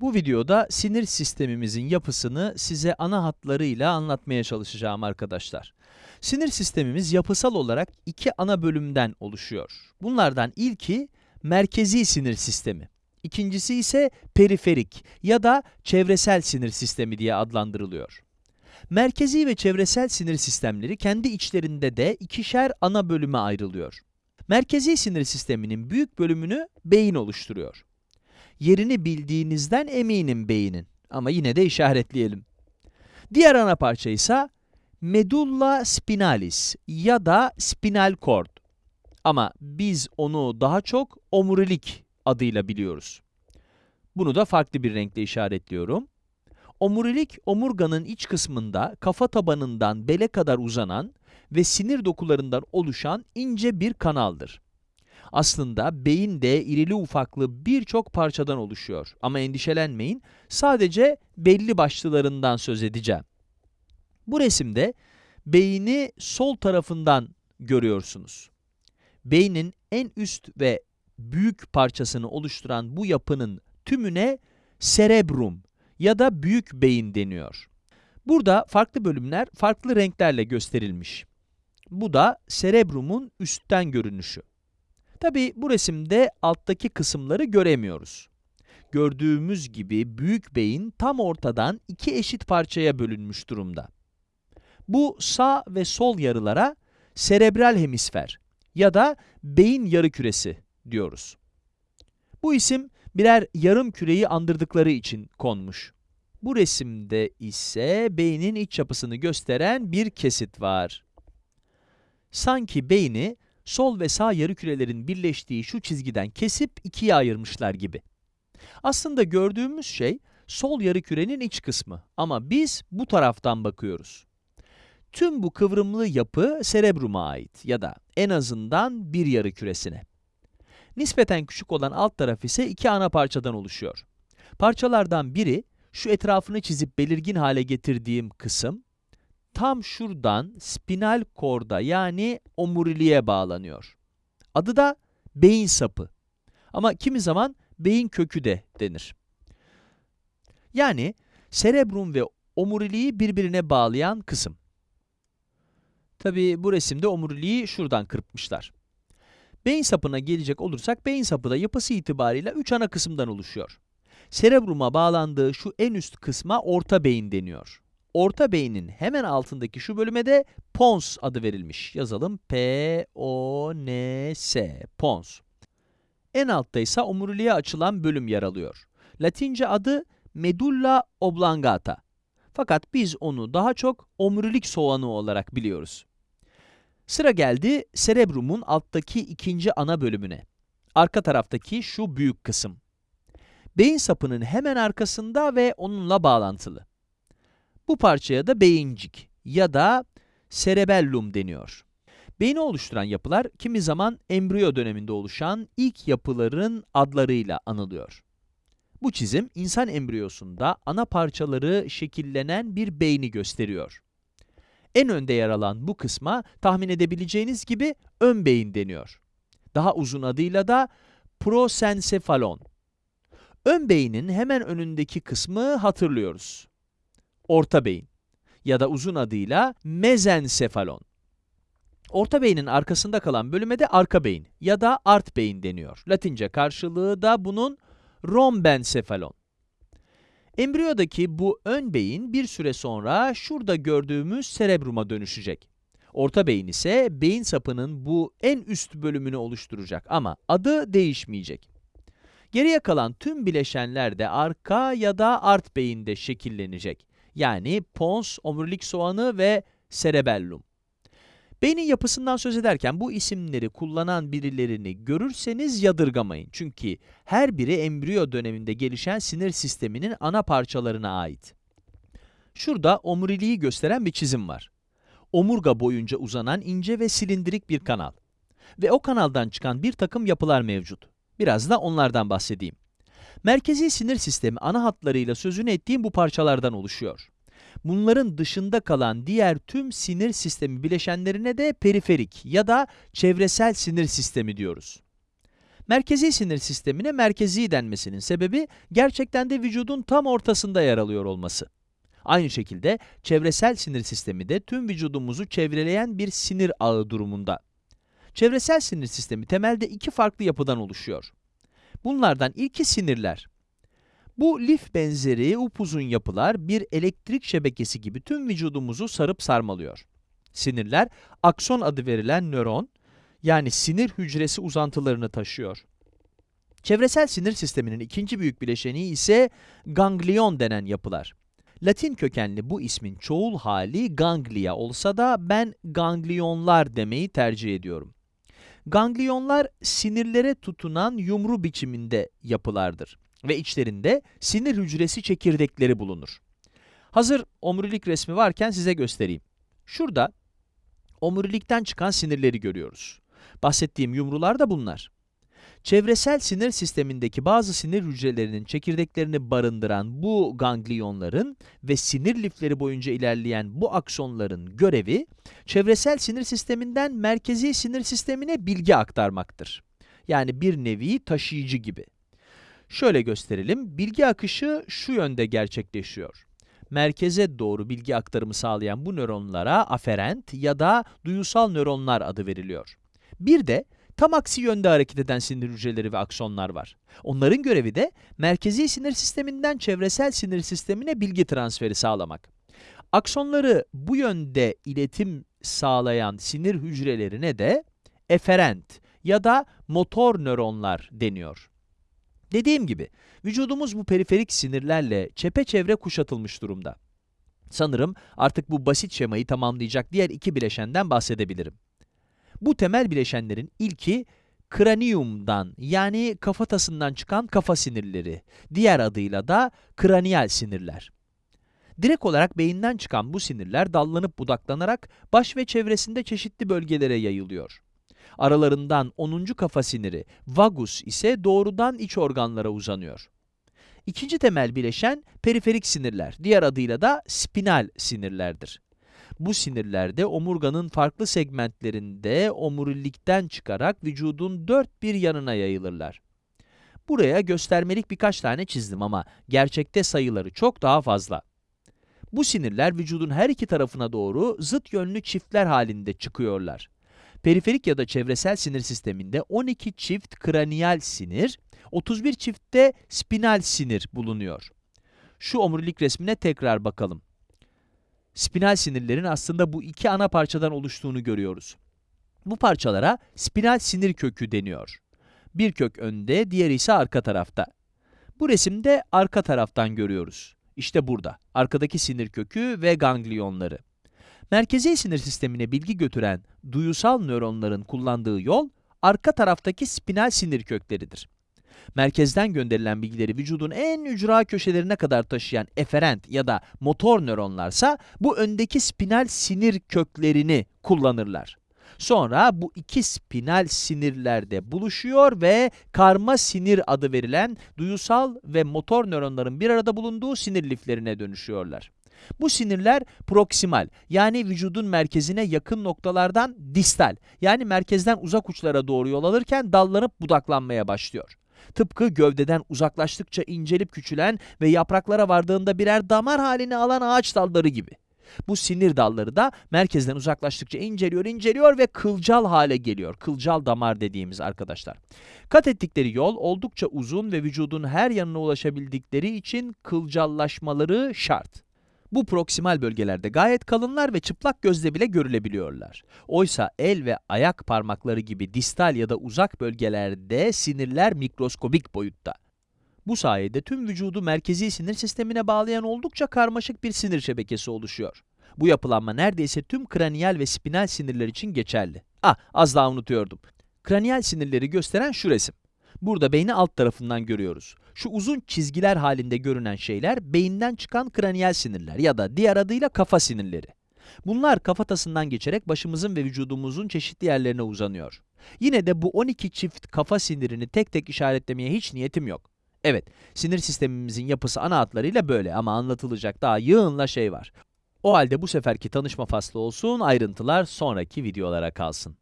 Bu videoda sinir sistemimizin yapısını size ana hatlarıyla anlatmaya çalışacağım arkadaşlar. Sinir sistemimiz yapısal olarak iki ana bölümden oluşuyor. Bunlardan ilki merkezi sinir sistemi. İkincisi ise periferik ya da çevresel sinir sistemi diye adlandırılıyor. Merkezi ve çevresel sinir sistemleri kendi içlerinde de ikişer ana bölüme ayrılıyor. Merkezi sinir sisteminin büyük bölümünü beyin oluşturuyor. Yerini bildiğinizden eminim beynin ama yine de işaretleyelim. Diğer ana parça ise medulla spinalis ya da spinal cord. Ama biz onu daha çok omurilik adıyla biliyoruz. Bunu da farklı bir renkle işaretliyorum. Omurilik, omurganın iç kısmında kafa tabanından bele kadar uzanan ve sinir dokularından oluşan ince bir kanaldır. Aslında beyin de irili ufaklı birçok parçadan oluşuyor. Ama endişelenmeyin, sadece belli başlılarından söz edeceğim. Bu resimde beyni sol tarafından görüyorsunuz. Beynin en üst ve büyük parçasını oluşturan bu yapının tümüne cerebrum ya da büyük beyin deniyor. Burada farklı bölümler farklı renklerle gösterilmiş. Bu da cerebrumun üstten görünüşü. Tabi bu resimde alttaki kısımları göremiyoruz. Gördüğümüz gibi büyük beyin tam ortadan iki eşit parçaya bölünmüş durumda. Bu sağ ve sol yarılara serebral hemisfer ya da beyin yarıküresi diyoruz. Bu isim birer yarım küreyi andırdıkları için konmuş. Bu resimde ise beynin iç yapısını gösteren bir kesit var. Sanki beyni sol ve sağ yarıkürelerin birleştiği şu çizgiden kesip ikiye ayırmışlar gibi. Aslında gördüğümüz şey sol yarıkürenin iç kısmı ama biz bu taraftan bakıyoruz. Tüm bu kıvrımlı yapı serebruma ait ya da en azından bir yarıküresine. Nispeten küçük olan alt taraf ise iki ana parçadan oluşuyor. Parçalardan biri, şu etrafını çizip belirgin hale getirdiğim kısım, tam şuradan spinal korda yani omuriliğe bağlanıyor. Adı da beyin sapı. Ama kimi zaman beyin kökü de denir. Yani serebrum ve omuriliği birbirine bağlayan kısım. Tabi bu resimde omuriliği şuradan kırpmışlar. Beyin sapına gelecek olursak, beyin sapı da yapısı itibariyle üç ana kısımdan oluşuyor. Serebruma bağlandığı şu en üst kısma orta beyin deniyor. Orta beynin hemen altındaki şu bölüme de pons adı verilmiş. Yazalım P-O-N-S, pons. En altta ise omuriliğe açılan bölüm yer alıyor. Latince adı medulla oblongata. Fakat biz onu daha çok omurilik soğanı olarak biliyoruz. Sıra geldi serebrumun alttaki ikinci ana bölümüne. Arka taraftaki şu büyük kısım. Beyin sapının hemen arkasında ve onunla bağlantılı. Bu parçaya da beyincik ya da cerebellum deniyor. Beyni oluşturan yapılar kimi zaman embriyo döneminde oluşan ilk yapıların adlarıyla anılıyor. Bu çizim insan embriyosunda ana parçaları şekillenen bir beyni gösteriyor. En önde yer alan bu kısma tahmin edebileceğiniz gibi ön beyin deniyor. Daha uzun adıyla da prosensefalon. Ön beynin hemen önündeki kısmı hatırlıyoruz. Orta beyin ya da uzun adıyla mezensefalon. Orta beynin arkasında kalan bölüme de arka beyin ya da art beyin deniyor. Latince karşılığı da bunun rombensefalon. Embriyodaki bu ön beyin bir süre sonra şurada gördüğümüz serebruma dönüşecek. Orta beyin ise beyin sapının bu en üst bölümünü oluşturacak ama adı değişmeyecek. Geriye kalan tüm bileşenler de arka ya da art beyinde şekillenecek. Yani pons, omurilik soğanı ve cerebellum. Beynin yapısından söz ederken bu isimleri kullanan birilerini görürseniz yadırgamayın. Çünkü her biri embriyo döneminde gelişen sinir sisteminin ana parçalarına ait. Şurada omuriliği gösteren bir çizim var. Omurga boyunca uzanan ince ve silindirik bir kanal. Ve o kanaldan çıkan bir takım yapılar mevcut. Biraz da onlardan bahsedeyim. Merkezi sinir sistemi ana hatlarıyla sözünü ettiğim bu parçalardan oluşuyor. Bunların dışında kalan diğer tüm sinir sistemi bileşenlerine de periferik ya da çevresel sinir sistemi diyoruz. Merkezi sinir sistemine merkezi denmesinin sebebi gerçekten de vücudun tam ortasında yer alıyor olması. Aynı şekilde çevresel sinir sistemi de tüm vücudumuzu çevreleyen bir sinir ağı durumunda. Çevresel sinir sistemi temelde iki farklı yapıdan oluşuyor. Bunlardan ilki sinirler. Bu lif benzeri upuzun yapılar bir elektrik şebekesi gibi tüm vücudumuzu sarıp sarmalıyor. Sinirler, akson adı verilen nöron, yani sinir hücresi uzantılarını taşıyor. Çevresel sinir sisteminin ikinci büyük bileşeni ise ganglion denen yapılar. Latin kökenli bu ismin çoğul hali ganglia olsa da ben ganglionlar demeyi tercih ediyorum. Ganglionlar sinirlere tutunan yumru biçiminde yapılardır ve içlerinde sinir hücresi çekirdekleri bulunur. Hazır omurilik resmi varken size göstereyim. Şurada omurilikten çıkan sinirleri görüyoruz. Bahsettiğim yumrular da bunlar. Çevresel sinir sistemindeki bazı sinir hücrelerinin çekirdeklerini barındıran bu ganglionların ve sinir lifleri boyunca ilerleyen bu aksonların görevi, çevresel sinir sisteminden merkezi sinir sistemine bilgi aktarmaktır. Yani bir nevi taşıyıcı gibi. Şöyle gösterelim, bilgi akışı şu yönde gerçekleşiyor. Merkeze doğru bilgi aktarımı sağlayan bu nöronlara aferent ya da duyusal nöronlar adı veriliyor. Bir de tam aksi yönde hareket eden sinir hücreleri ve aksonlar var. Onların görevi de merkezi sinir sisteminden çevresel sinir sistemine bilgi transferi sağlamak. Aksonları bu yönde iletim sağlayan sinir hücrelerine de eferent ya da motor nöronlar deniyor. Dediğim gibi, vücudumuz bu periferik sinirlerle çepeçevre kuşatılmış durumda. Sanırım artık bu basit şemayı tamamlayacak diğer iki bileşenden bahsedebilirim. Bu temel bileşenlerin ilki kraniumdan yani kafatasından çıkan kafa sinirleri, diğer adıyla da kraniyal sinirler. Direkt olarak beyinden çıkan bu sinirler dallanıp budaklanarak baş ve çevresinde çeşitli bölgelere yayılıyor. Aralarından 10. kafa siniri, vagus ise doğrudan iç organlara uzanıyor. İkinci temel bileşen periferik sinirler, diğer adıyla da spinal sinirlerdir. Bu sinirler de omurganın farklı segmentlerinde omurilikten çıkarak vücudun dört bir yanına yayılırlar. Buraya göstermelik birkaç tane çizdim ama gerçekte sayıları çok daha fazla. Bu sinirler vücudun her iki tarafına doğru zıt yönlü çiftler halinde çıkıyorlar. Periferik ya da çevresel sinir sisteminde 12 çift kraniyal sinir, 31 çiftte spinal sinir bulunuyor. Şu omurilik resmine tekrar bakalım. Spinal sinirlerin aslında bu iki ana parçadan oluştuğunu görüyoruz. Bu parçalara spinal sinir kökü deniyor. Bir kök önde, diğeri ise arka tarafta. Bu resimde arka taraftan görüyoruz. İşte burada, arkadaki sinir kökü ve ganglionları. Merkezi sinir sistemine bilgi götüren duyusal nöronların kullandığı yol, arka taraftaki spinal sinir kökleridir. Merkezden gönderilen bilgileri vücudun en ücra köşelerine kadar taşıyan eferent ya da motor nöronlarsa bu öndeki spinal sinir köklerini kullanırlar. Sonra bu iki spinal sinirlerde buluşuyor ve karma sinir adı verilen duyusal ve motor nöronların bir arada bulunduğu sinir liflerine dönüşüyorlar. Bu sinirler proksimal yani vücudun merkezine yakın noktalardan distal yani merkezden uzak uçlara doğru yol alırken dallanıp budaklanmaya başlıyor. Tıpkı gövdeden uzaklaştıkça incelip küçülen ve yapraklara vardığında birer damar halini alan ağaç dalları gibi. Bu sinir dalları da merkezden uzaklaştıkça inceliyor, inceliyor ve kılcal hale geliyor. Kılcal damar dediğimiz arkadaşlar. Kat ettikleri yol oldukça uzun ve vücudun her yanına ulaşabildikleri için kılcallaşmaları şart. Bu proksimal bölgelerde gayet kalınlar ve çıplak gözle bile görülebiliyorlar. Oysa el ve ayak parmakları gibi distal ya da uzak bölgelerde sinirler mikroskobik boyutta. Bu sayede tüm vücudu merkezi sinir sistemine bağlayan oldukça karmaşık bir sinir şebekesi oluşuyor. Bu yapılanma neredeyse tüm kraniyal ve spinal sinirler için geçerli. Ah, az daha unutuyordum. Kraniyal sinirleri gösteren şu resim. Burada beyni alt tarafından görüyoruz. Şu uzun çizgiler halinde görünen şeyler beyinden çıkan kraniyal sinirler ya da diğer adıyla kafa sinirleri. Bunlar kafatasından geçerek başımızın ve vücudumuzun çeşitli yerlerine uzanıyor. Yine de bu 12 çift kafa sinirini tek tek işaretlemeye hiç niyetim yok. Evet, sinir sistemimizin yapısı ana hatlarıyla böyle ama anlatılacak daha yığınla şey var. O halde bu seferki tanışma faslı olsun, ayrıntılar sonraki videolara kalsın.